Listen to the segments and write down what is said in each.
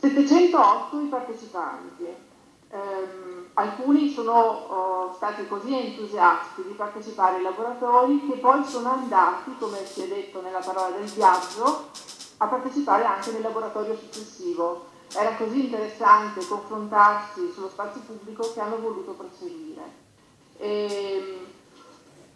708 i partecipanti, ehm, alcuni sono oh, stati così entusiasti di partecipare ai laboratori che poi sono andati, come si è detto nella parola del viaggio, a partecipare anche nel laboratorio successivo. Era così interessante confrontarsi sullo spazio pubblico che hanno voluto proseguire. E, ehm,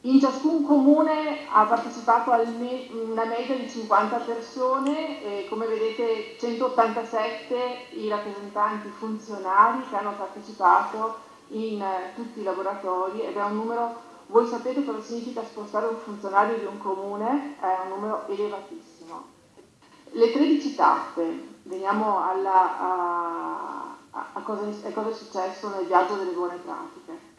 in ciascun comune ha partecipato una media di 50 persone e come vedete 187 i rappresentanti funzionari che hanno partecipato in eh, tutti i laboratori ed è un numero, voi sapete cosa significa spostare un funzionario di un comune, è un numero elevatissimo. Le 13 tappe, veniamo alla, a, a, cosa, a cosa è successo nel viaggio delle buone pratiche.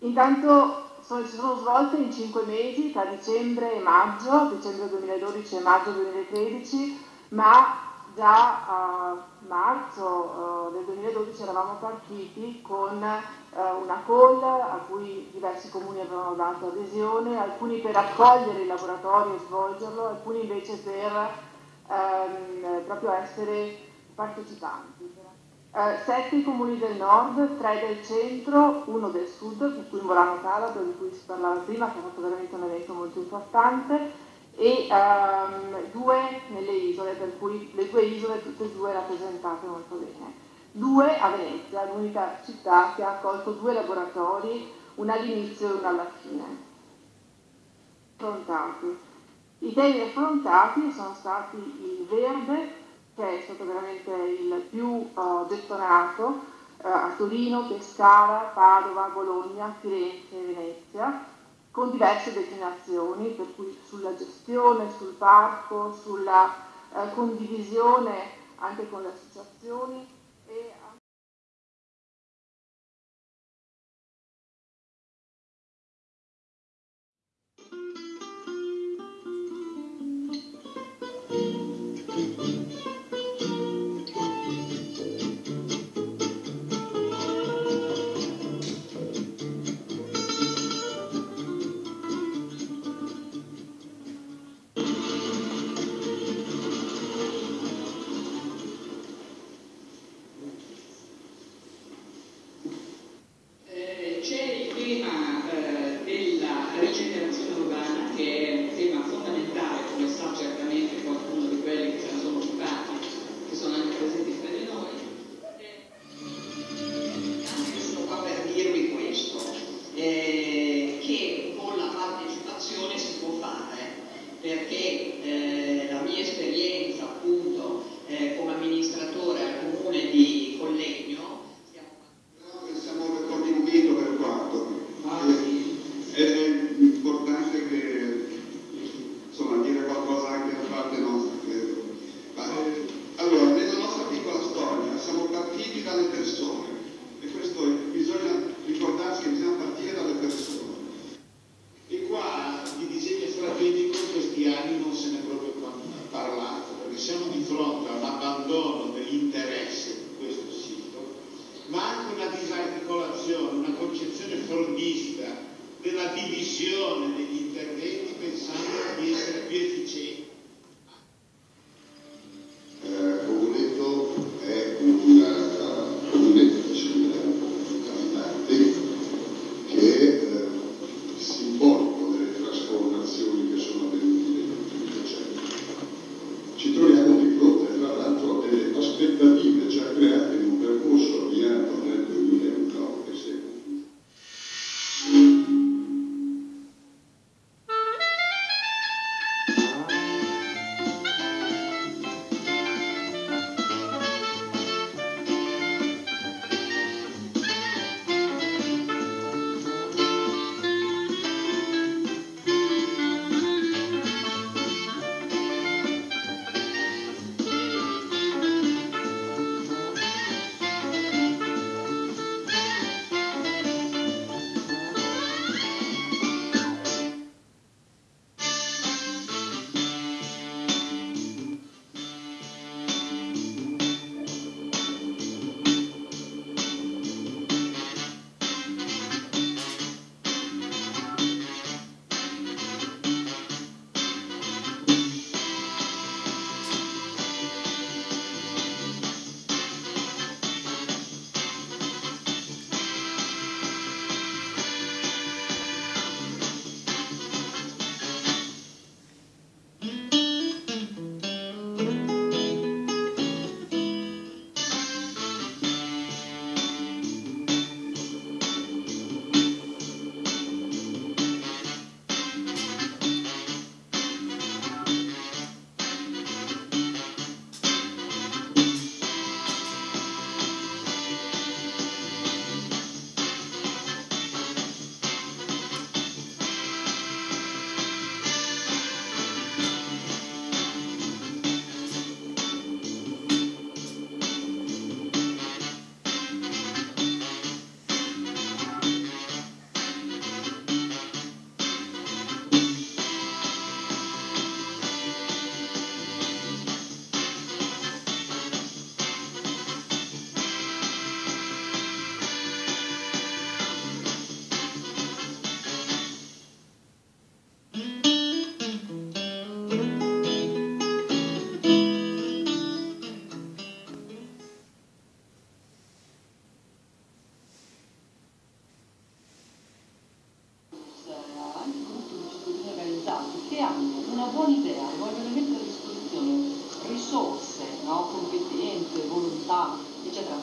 Intanto sono, si sono svolte in cinque mesi, tra dicembre e maggio, dicembre 2012 e maggio 2013, ma già a marzo uh, del 2012 eravamo partiti con uh, una call a cui diversi comuni avevano dato adesione, alcuni per accogliere il laboratorio e svolgerlo, alcuni invece per um, proprio essere partecipanti. Uh, sette comuni del nord, tre del centro, uno del sud, per cui Morano Calabro, di cui si parlava prima, che ha fatto veramente un evento molto importante, e um, due nelle isole, per cui le due isole tutte e due rappresentate molto bene. Due a Venezia, l'unica città che ha accolto due laboratori, uno all'inizio e uno alla fine. Affrontati. I temi affrontati sono stati il verde, che è stato veramente il più uh, gettonato uh, a Torino, Pescara, Padova, Bologna, Firenze e Venezia, con diverse declinazioni, per cui sulla gestione, sul parco, sulla uh, condivisione anche con le associazioni situazione, una concezione fordista della divisione degli interventi pensando di essere più efficienti. buona idea, vogliono mettere a disposizione risorse, no? competenze, volontà, eccetera,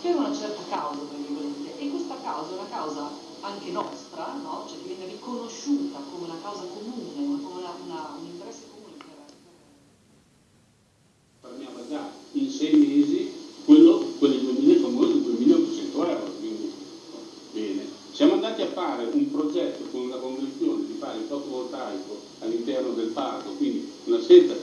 per una certa causa, tra virgolette, e questa causa è una causa anche nostra, no? cioè diventa riconosciuta come una causa comune, come una, una, un interesse comune. Parliamo già in sei mesi, quello, quelli 2000 famosi 2800 euro, quindi bene. Siamo andati a fare un progetto parco, quindi una scelta